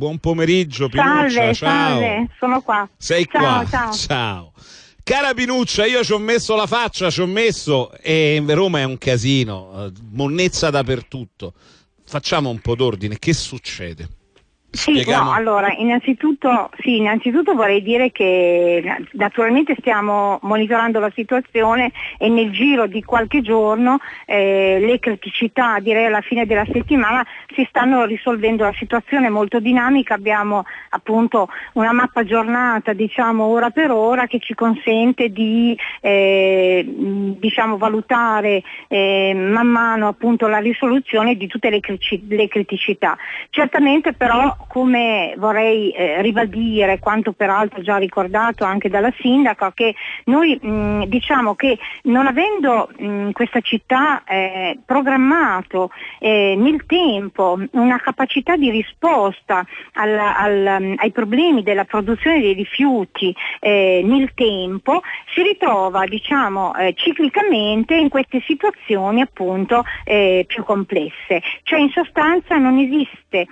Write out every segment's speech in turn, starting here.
buon pomeriggio Pinuccia, salve, ciao. Salve, sono qua. Sei ciao, qua, ciao. ciao. Cara Pinuccia, io ci ho messo la faccia, ci ho messo e Roma è un casino, eh, monnezza dappertutto. Facciamo un po' d'ordine, che succede? Sì, no, allora, innanzitutto, sì, innanzitutto vorrei dire che naturalmente stiamo monitorando la situazione e nel giro di qualche giorno eh, le criticità, direi alla fine della settimana, si stanno risolvendo. La situazione è molto dinamica, abbiamo appunto una mappa aggiornata, diciamo ora per ora, che ci consente di eh, diciamo, valutare eh, man mano appunto la risoluzione di tutte le, le criticità. Certamente però come vorrei eh, ribadire quanto peraltro già ricordato anche dalla sindaca, che noi mh, diciamo che non avendo mh, questa città eh, programmato eh, nel tempo una capacità di risposta al, al, ai problemi della produzione dei rifiuti eh, nel tempo, si ritrova diciamo, eh, ciclicamente in queste situazioni appunto eh, più complesse. Cioè in sostanza non esiste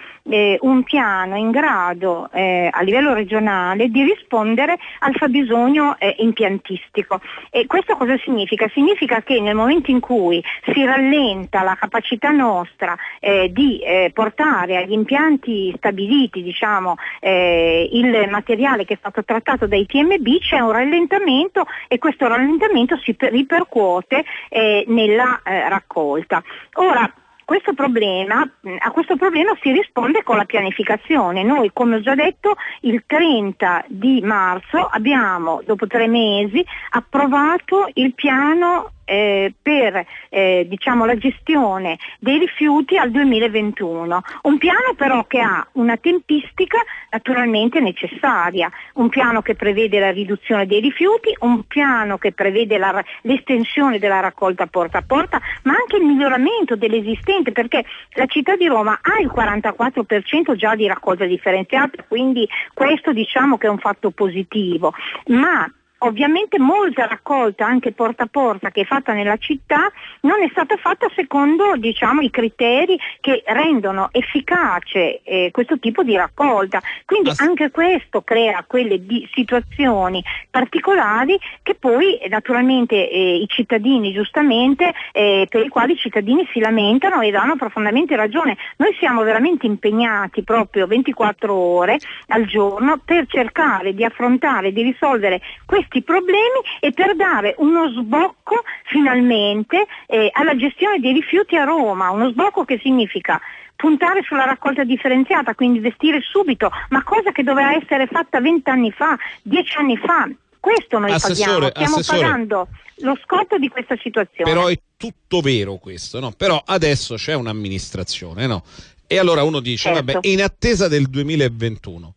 un piano piano in grado eh, a livello regionale di rispondere al fabbisogno eh, impiantistico. E questo cosa significa? Significa che nel momento in cui si rallenta la capacità nostra eh, di eh, portare agli impianti stabiliti diciamo, eh, il materiale che è stato trattato dai TMB c'è un rallentamento e questo rallentamento si ripercuote eh, nella raccolta. Ora, questo problema, a questo problema si risponde con la pianificazione. Noi, come ho già detto, il 30 di marzo abbiamo, dopo tre mesi, approvato il piano eh, per eh, diciamo, la gestione dei rifiuti al 2021. Un piano però che ha una tempistica naturalmente necessaria, un piano che prevede la riduzione dei rifiuti, un piano che prevede la, l'estensione della raccolta porta a porta, ma anche il miglioramento dell'esistente, perché la città di Roma ha il 44% già di raccolta differenziata, quindi questo diciamo che è un fatto positivo, ma Ovviamente molta raccolta anche porta a porta che è fatta nella città non è stata fatta secondo diciamo, i criteri che rendono efficace eh, questo tipo di raccolta. Quindi anche questo crea quelle di situazioni particolari che poi eh, naturalmente eh, i cittadini giustamente eh, per i quali i cittadini si lamentano e danno profondamente ragione. Noi siamo veramente impegnati proprio 24 ore al giorno per cercare di affrontare, di risolvere questi questi problemi e per dare uno sbocco finalmente eh, alla gestione dei rifiuti a Roma, uno sbocco che significa puntare sulla raccolta differenziata, quindi investire subito, ma cosa che doveva essere fatta vent'anni fa, dieci anni fa. Questo noi assessore, paghiamo, stiamo pagando lo scotto di questa situazione. Però è tutto vero questo, no? Però adesso c'è un'amministrazione, no? E allora uno dice, certo. vabbè, in attesa del 2021,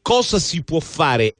cosa si può fare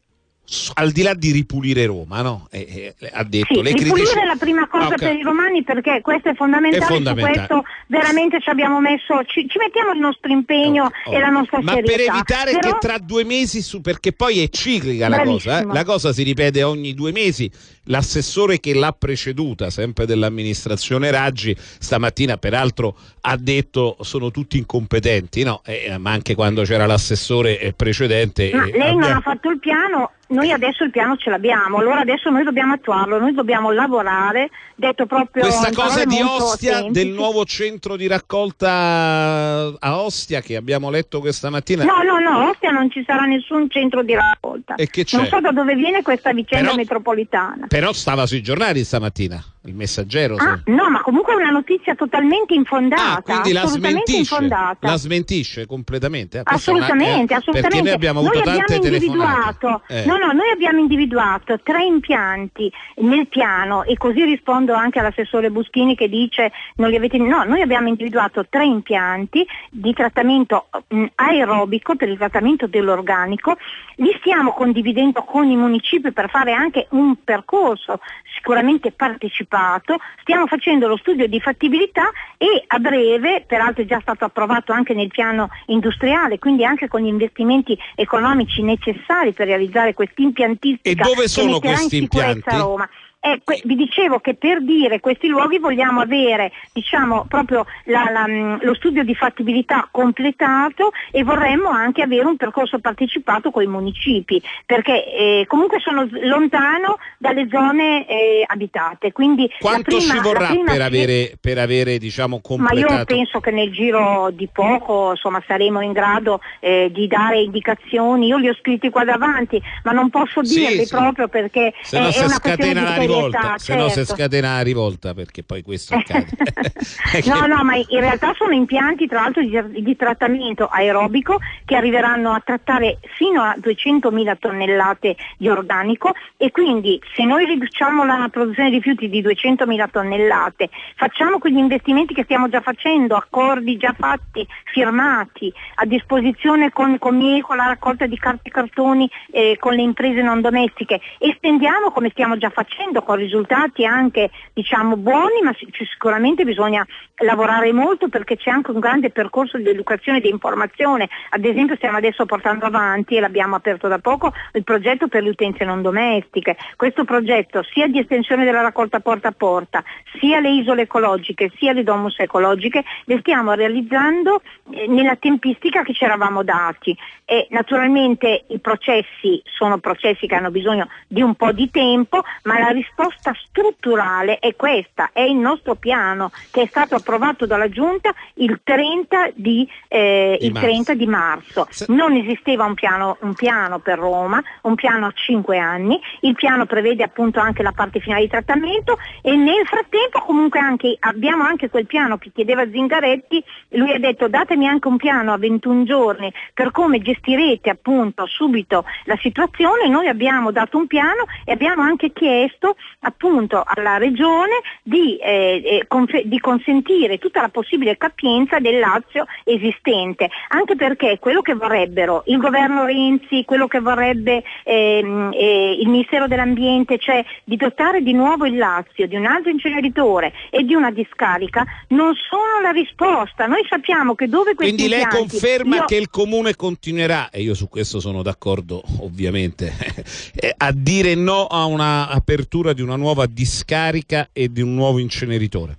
al di là di ripulire Roma, no? Eh, eh, ha detto sì, le ripulire critici... è la prima cosa okay. per i romani perché questo è fondamentale, è fondamentale. questo veramente ci abbiamo messo, ci, ci mettiamo il nostro impegno oh, oh. e la nostra Ma serietà. per evitare Però... che tra due mesi, su, perché poi è ciclica la cosa, eh? la cosa si ripete ogni due mesi, l'assessore che l'ha preceduta, sempre dell'amministrazione Raggi, stamattina peraltro ha detto sono tutti incompetenti, no? Eh, ma anche quando c'era l'assessore precedente... Ma lei abbiamo... non ha fatto il piano noi adesso il piano ce l'abbiamo, allora adesso noi dobbiamo attuarlo, noi dobbiamo lavorare, detto proprio Questa cosa di Ostia, semplici. del nuovo centro di raccolta a Ostia che abbiamo letto questa mattina. No, no, no, a Ostia non ci sarà nessun centro di raccolta. E che c'è? Non so da dove viene questa vicenda però, metropolitana. Però stava sui giornali stamattina il messaggero. Ah, no, ma comunque è una notizia totalmente infondata. Ah, quindi la smentisce, infondata. la smentisce completamente. Assolutamente, una, eh, assolutamente. Perché noi abbiamo avuto noi tante individuato, eh. No, no, noi abbiamo individuato tre impianti nel piano e così rispondo anche all'assessore Buschini che dice non li avete... No, noi abbiamo individuato tre impianti di trattamento mh, aerobico per il trattamento dell'organico, li stiamo condividendo con i municipi per fare anche un percorso sicuramente partecipato. Stiamo facendo lo studio di fattibilità e a breve, peraltro è già stato approvato anche nel piano industriale, quindi anche con gli investimenti economici necessari per realizzare questa impiantistica e dove sono questi impianti? Roma. Eh, que- vi dicevo che per dire questi luoghi vogliamo avere diciamo, proprio la, la, mm, lo studio di fattibilità completato e vorremmo anche avere un percorso partecipato con i municipi, perché eh, comunque sono lontano dalle zone eh, abitate. Quindi Quanto prima, ci vorrà per avere, per avere diciamo, completato? Ma io penso che nel giro di poco insomma, saremo in grado eh, di dare indicazioni. Io li ho scritti qua davanti, ma non posso dirli sì, proprio perché è, è una questione di rivolta, se no si scatena la rivolta perché poi questo accade. no, no, ma in realtà sono impianti tra l'altro di, di, trattamento aerobico che arriveranno a trattare fino a 200.000 tonnellate di organico e quindi se noi riduciamo la produzione di rifiuti di 200.000 tonnellate, facciamo quegli investimenti che stiamo già facendo, accordi già fatti, firmati, a disposizione con, con, con la raccolta di carte e cartoni eh, con le imprese non domestiche, estendiamo come stiamo già facendo con risultati anche diciamo, buoni, ma sicuramente bisogna lavorare molto perché c'è anche un grande percorso di educazione e di informazione. Ad esempio stiamo adesso portando avanti, e l'abbiamo aperto da poco, il progetto per le utenze non domestiche. Questo progetto sia di estensione della raccolta porta a porta, sia le isole ecologiche, sia le domus ecologiche, le stiamo realizzando eh, nella tempistica che ci eravamo dati. E naturalmente i processi sono processi che hanno bisogno di un po' di tempo, ma la risposta strutturale è questa, è il nostro piano che è stato approvato dalla Giunta il 30 di, eh, il 30 di marzo. Non esisteva un piano, un piano, per Roma, un piano a 5 anni, il piano prevede appunto anche la parte finale di trattamento e nel frattempo comunque anche, abbiamo anche quel piano che chiedeva Zingaretti, lui ha detto datemi anche un piano a 21 giorni per come gestirete appunto subito la situazione, noi abbiamo dato un piano e abbiamo anche chiesto appunto alla Regione di, eh, eh, conf- di, consentire tutta la possibile capienza del Lazio esistente, anche perché quello che vorrebbero il governo Renzi, quello che vorrebbe ehm, eh, il Ministero dell'Ambiente, cioè di dotare di nuovo il Lazio di un altro inceneritore e di una discarica, non sono la risposta. Noi sappiamo che dove questi Quindi lei impianti, conferma io... che il Comune continuerà, e io su questo sono d'accordo ovviamente, eh, a dire no a un'apertura di una nuova discarica e di un nuovo inceneritore?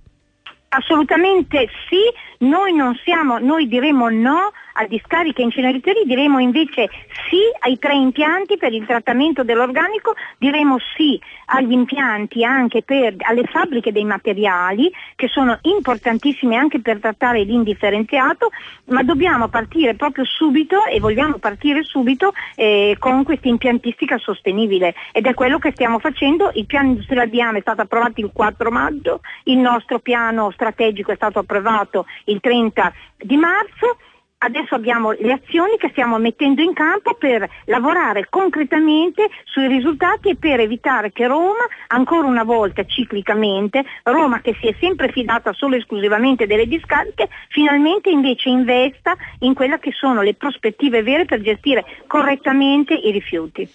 Assolutamente sì, noi, siamo, noi diremo no a discariche e inceneritori, diremo invece sì ai tre impianti per il trattamento dell'organico, diremo sì agli impianti anche per, alle fabbriche dei materiali che sono importantissime anche per trattare l'indifferenziato, ma dobbiamo partire proprio subito e vogliamo partire subito eh, con questa impiantistica sostenibile ed è quello che stiamo facendo. Il piano industriale di AME è stato approvato il 4 maggio, il nostro piano strategico è stato approvato il 30 di marzo adesso abbiamo le azioni che stiamo mettendo in campo per lavorare concretamente sui risultati e per evitare che Roma, ancora una volta ciclicamente, Roma che si è sempre fidata solo e esclusivamente delle discariche, finalmente invece investa in quelle che sono le prospettive vere per gestire correttamente i rifiuti.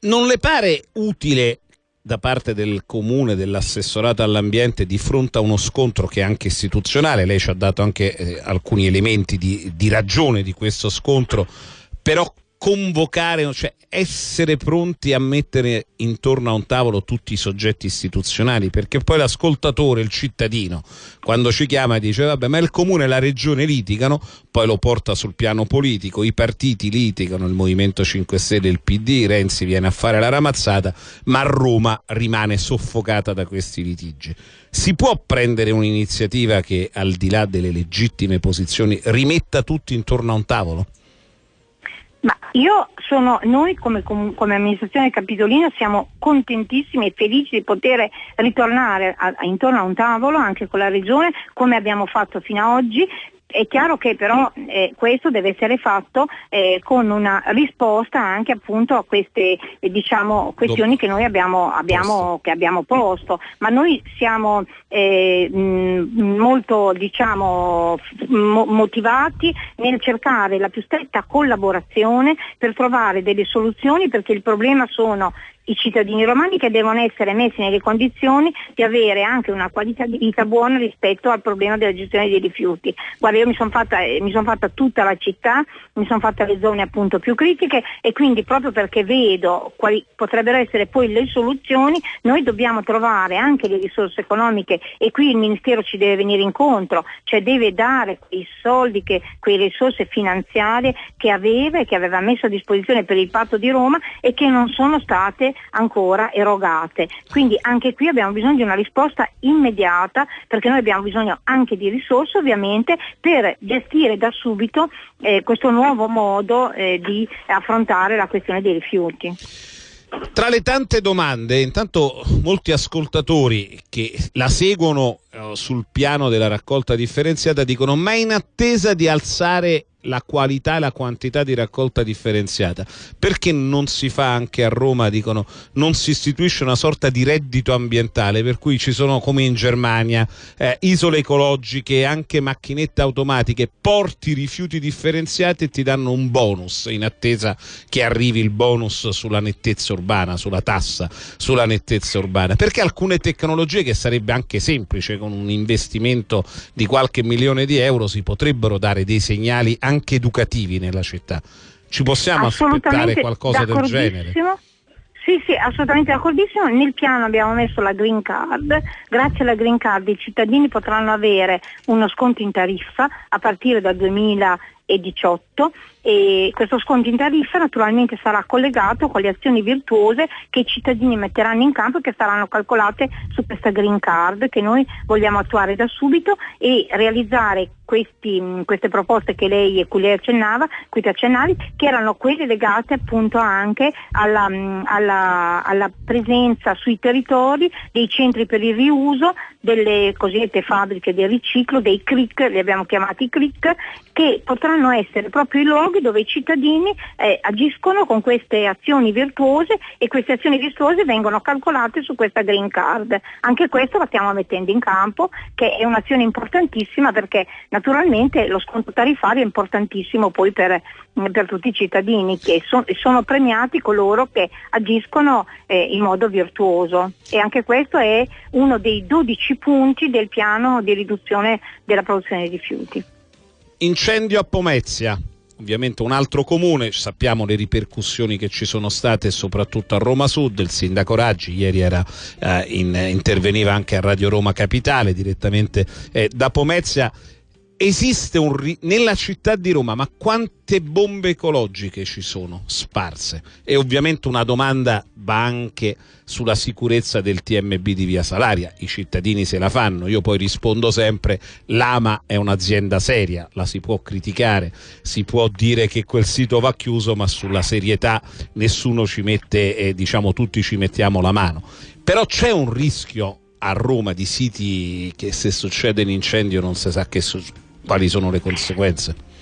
Non le pare utile da parte del comune, dell'assessorato all'ambiente di fronte a uno scontro che è anche istituzionale, lei ci ha dato anche eh, alcuni elementi di, di ragione di questo scontro, però convocare, cioè essere pronti a mettere intorno a un tavolo tutti i soggetti istituzionali, perché poi l'ascoltatore, il cittadino, quando ci chiama e dice vabbè ma il comune e la regione litigano, poi lo porta sul piano politico, i partiti litigano, il Movimento 5 Stelle, il PD, Renzi viene a fare la ramazzata, ma Roma rimane soffocata da questi litigi. Si può prendere un'iniziativa che al di là delle legittime posizioni rimetta tutti intorno a un tavolo? Ma io sono, noi come, come, amministrazione capitolina siamo contentissimi e felici di poter ritornare a, a, intorno a un tavolo anche con la regione come abbiamo fatto fino ad oggi è chiaro che però eh, questo deve essere fatto eh, con una risposta anche appunto a queste eh, diciamo, questioni che noi abbiamo, abbiamo, che abbiamo, posto, ma noi siamo eh, mh, molto diciamo, mo- motivati nel cercare la più stretta collaborazione per trovare delle soluzioni perché il problema sono i cittadini romani che devono essere messi nelle condizioni di avere anche una qualità di vita buona rispetto al problema della gestione dei rifiuti. Guarda, io mi sono fatta, eh, son fatta, tutta la città, mi sono fatta le zone appunto più critiche e quindi proprio perché vedo quali potrebbero essere poi le soluzioni, noi dobbiamo trovare anche le risorse economiche e qui il Ministero ci deve venire incontro, cioè deve dare quei soldi, che, quelle risorse finanziarie che aveva e che aveva messo a disposizione per il patto di Roma e che non sono state ancora erogate. Quindi anche qui abbiamo bisogno di una risposta immediata perché noi abbiamo bisogno anche di risorse ovviamente per gestire da subito eh, questo nuovo modo eh, di affrontare la questione dei rifiuti. Tra le tante domande, intanto molti ascoltatori che la seguono sul piano della raccolta differenziata dicono ma in attesa di alzare la qualità e la quantità di raccolta differenziata. Perché non si fa anche a Roma, dicono, non si istituisce una sorta di reddito ambientale, per cui ci sono come in Germania eh, isole ecologiche, anche macchinette automatiche, porti rifiuti differenziati e ti danno un bonus in attesa che arrivi il bonus sulla nettezza urbana, sulla tassa, sulla nettezza urbana. Perché alcune tecnologie che sarebbe anche semplice con un investimento di qualche milione di euro si potrebbero dare dei segnali anche educativi nella città. Ci possiamo aspettare qualcosa del genere? Sì, sì, assolutamente d'accordissimo. Nel piano abbiamo messo la green card. Grazie alla green card i cittadini potranno avere uno sconto in tariffa a partire dal 2018 e questo sconto in tariffa naturalmente sarà collegato con le azioni virtuose che i cittadini metteranno in campo e che saranno calcolate su questa green card che noi vogliamo attuare da subito e realizzare questi, queste proposte che lei e cui lei accennava, cui ti accennavi, che erano quelle legate appunto anche alla, alla, alla presenza sui territori dei centri per il riuso, delle cosiddette fabbriche del riciclo, dei CRIC, li abbiamo chiamati CRIC, che potranno essere proprio i luoghi dove i cittadini eh, agiscono con queste azioni virtuose e queste azioni virtuose vengono calcolate su questa green card. Anche questo lo stiamo mettendo in campo, che è un'azione importantissima perché naturalmente lo sconto tariffario è importantissimo poi per, per tutti i cittadini che so, sono premiati coloro che agiscono eh, in modo virtuoso e anche questo è uno dei 12 punti del piano di riduzione della produzione di rifiuti. Incendio a Pomezia, ovviamente un altro comune, sappiamo le ripercussioni che ci sono state soprattutto a Roma Sud, il sindaco Raggi ieri era, eh, in, interveniva anche a Radio Roma Capitale direttamente eh, da Pomezia esiste un ri- nella città di Roma, ma quante bombe ecologiche ci sono sparse? E ovviamente una domanda va anche sulla sicurezza del TMB di Via Salaria. I cittadini se la fanno, io poi rispondo sempre, l'AMA è un'azienda seria, la si può criticare, si può dire che quel sito va chiuso, ma sulla serietà nessuno ci mette, eh, diciamo tutti ci mettiamo la mano. Però c'è un rischio a Roma di siti che se succede un incendio non si sa che succede quali sono le conseguenze?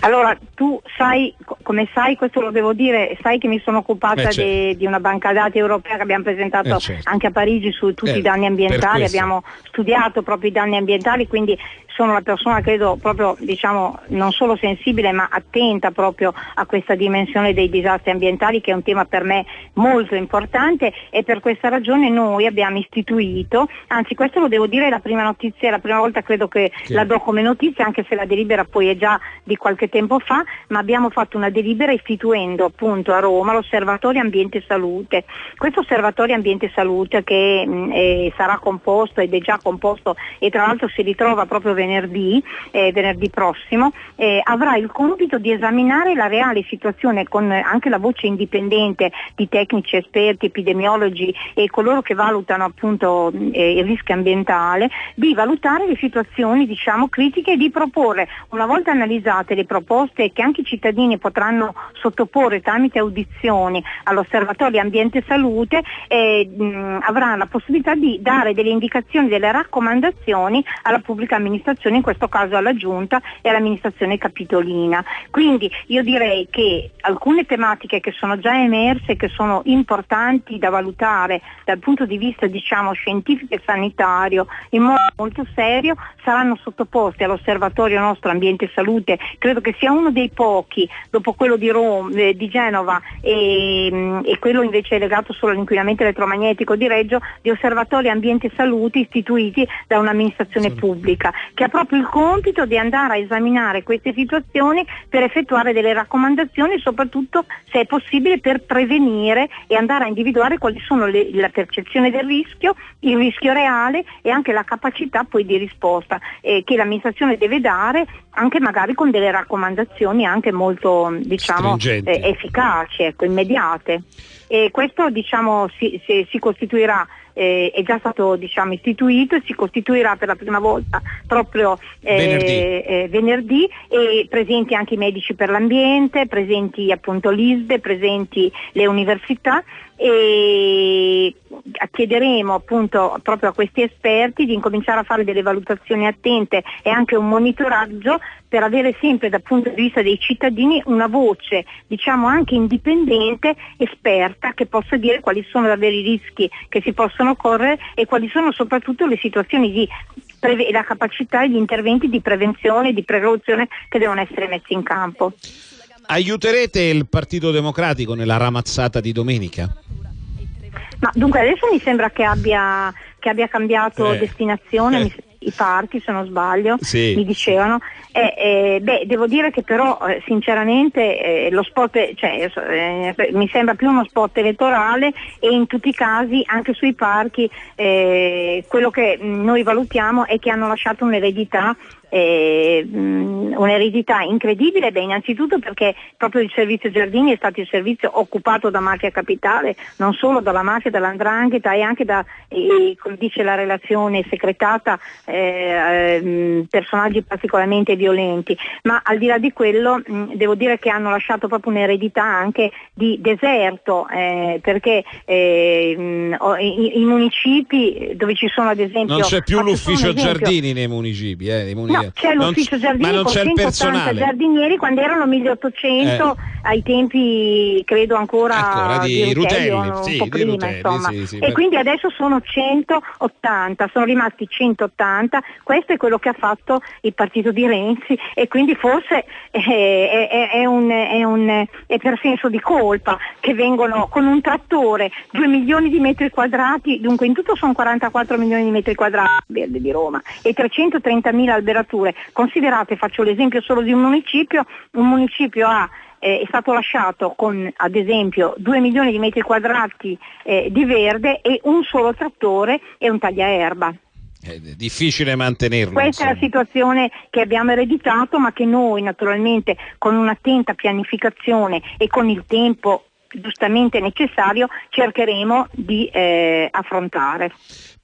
Allora, tu sai, come sai, questo lo devo dire, sai che mi sono occupata eh, certo. de, di una banca dati europea che abbiamo presentato eh, certo. anche a Parigi su tutti eh, i danni ambientali, abbiamo studiato proprio i danni ambientali, quindi sono una persona credo proprio diciamo non solo sensibile ma attenta proprio a questa dimensione dei disastri ambientali che è un tema per me molto importante e per questa ragione noi abbiamo istituito, anzi questo lo devo dire è la prima notizia, è la prima volta credo che, che la do come notizia anche se la delibera poi è già di qualche tempo fa, ma abbiamo fatto una delibera istituendo appunto a Roma l'osservatorio ambiente e salute. Questo osservatorio ambiente e salute che mh, eh, sarà composto ed è già composto e tra l'altro si ritrova proprio venerdì, eh, venerdì prossimo, eh, avrà il compito di esaminare la reale situazione con anche la voce indipendente di tecnici, esperti, epidemiologi e coloro che valutano appunto eh, il rischio ambientale, di valutare le situazioni diciamo critiche e di proporre, una volta analizzate le proposte che anche i cittadini potranno sottoporre tramite audizioni all'osservatorio ambiente e salute, eh, mh, avrà la possibilità di dare delle indicazioni, delle raccomandazioni alla pubblica amministrazione amministrazioni, in questo caso alla Giunta e all'amministrazione capitolina. Quindi io direi che alcune tematiche che sono già emerse, che sono importanti da valutare dal punto di vista diciamo, scientifico e sanitario in modo molto serio, saranno sottoposte all'osservatorio nostro ambiente e salute, credo che sia uno dei pochi, dopo quello di, Roma, eh, di Genova e, mm, e, quello invece legato solo all'inquinamento elettromagnetico di Reggio, di osservatori ambiente e salute istituiti da un'amministrazione sì. pubblica, che ha proprio il compito di andare a esaminare queste situazioni per effettuare delle raccomandazioni, soprattutto se è possibile per prevenire e andare a individuare quali sono le, la percezione del rischio, il rischio reale e anche la capacità poi di risposta eh, che l'amministrazione deve dare anche magari con delle raccomandazioni anche molto diciamo, eh, efficaci, ecco, immediate. E questo diciamo, si, si, si costituirà eh, è già stato diciamo, istituito e si costituirà per la prima volta proprio eh, venerdì. Eh, venerdì. e presenti anche i medici per l'ambiente, presenti appunto l'ISDE, presenti le università e chiederemo appunto proprio a questi esperti di incominciare a fare delle valutazioni attente e anche un monitoraggio per avere sempre dal punto di vista dei cittadini una voce diciamo anche indipendente, esperta che possa dire quali sono davvero i rischi che si possono correre e quali sono soprattutto le situazioni di la capacità e gli interventi di prevenzione e di precauzione che devono essere messi in campo. Aiuterete il Partito Democratico nella ramazzata di domenica? Ma dunque adesso mi sembra che abbia, che abbia cambiato eh. destinazione, eh. i parchi se non sbaglio, sì. mi dicevano. Eh, eh, beh, devo dire che però eh, sinceramente eh, lo spot, cioè, eh, mi sembra più uno spot elettorale e in tutti i casi anche sui parchi quello che noi valutiamo è che hanno lasciato un'eredità eh, un'eredità incredibile, beh, innanzitutto perché proprio il servizio Giardini è stato il servizio occupato da mafia capitale, non solo dalla mafia, dall'andrangheta e anche da, eh, come dice la relazione secretata, eh, personaggi particolarmente violenti, ma al di là di quello mh, devo dire che hanno lasciato proprio un'eredità anche di deserto, eh, perché mh, i, i, municipi dove ci sono ad esempio... Non c'è più l'ufficio Giardini nei municipi, eh, nei municipi No, c'è l'ufficio giardini con 180 giardinieri quando erano 1800 eh. ai tempi credo ancora, ancora di, di Rutelli, un sì, po' prima, Rutelli, insomma. Sì, sì, e quindi adesso sono 180, sono rimasti 180, questo è quello che ha fatto il partito di Renzi e quindi forse è, è, è, un, è, un, è per senso di colpa che vengono con un trattore 2 milioni di metri quadrati, dunque in tutto sono 44 milioni di metri quadrati di Roma e 330 mila alberatori temperature. Considerate, faccio l'esempio solo di un municipio, un municipio ha eh, è stato lasciato con ad esempio 2 milioni di metri quadrati eh, di verde e un solo trattore e un tagliaerba. È difficile mantenerlo. Questa insomma. è la situazione che abbiamo ereditato ma che noi naturalmente con un'attenta pianificazione e con il tempo giustamente necessario cercheremo di eh, affrontare.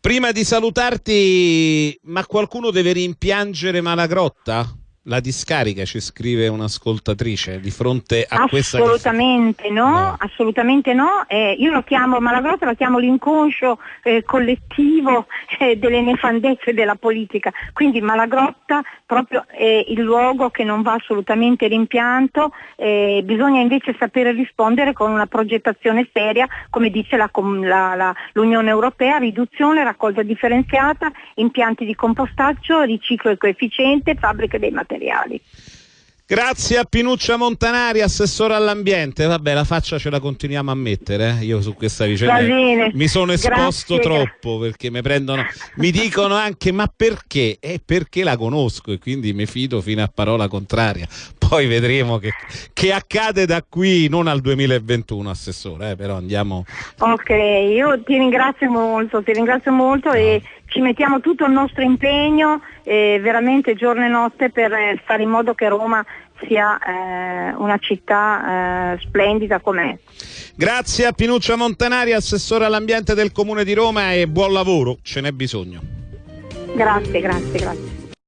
Prima di salutarti, ma qualcuno deve rimpiangere Malagrotta? La discarica, ci scrive un'ascoltatrice di fronte a questa... Assolutamente no, no, assolutamente no. Eh, io lo chiamo, Malagrotta lo chiamo l'inconscio eh, collettivo eh, delle nefandezze della politica. Quindi Malagrotta proprio è il luogo che non va assolutamente rimpianto, eh, bisogna invece sapere rispondere con una progettazione seria, come dice la, la, la, l'Unione Europea, riduzione, raccolta differenziata, impianti di compostaggio, riciclo e coefficiente, fabbriche dei materiali materiali. Grazie a Pinuccia Montanari, assessore all'ambiente. Vabbè, la faccia ce la continuiamo a mettere. Eh? Io su questa vicenda mi sono esposto Grazie. troppo perché mi prendono, mi dicono anche ma perché? È perché la conosco e quindi mi fido fino a parola contraria. Poi vedremo che, che accade da qui, non al 2021, assessore, eh? però andiamo. Ok, io ti ringrazio molto, ti ringrazio molto no. e ci mettiamo tutto il nostro impegno, eh, veramente giorno e notte, per eh, fare in modo che Roma sia eh, una città eh, splendida com'è. Grazie a Pinuccia Montanari, assessore all'ambiente del Comune di Roma e buon lavoro, ce n'è bisogno. Grazie, grazie, grazie.